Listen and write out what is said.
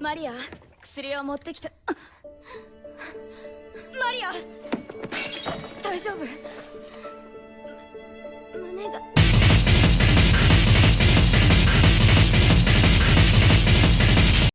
マリア薬を持ってきた。マリア大丈夫。胸が。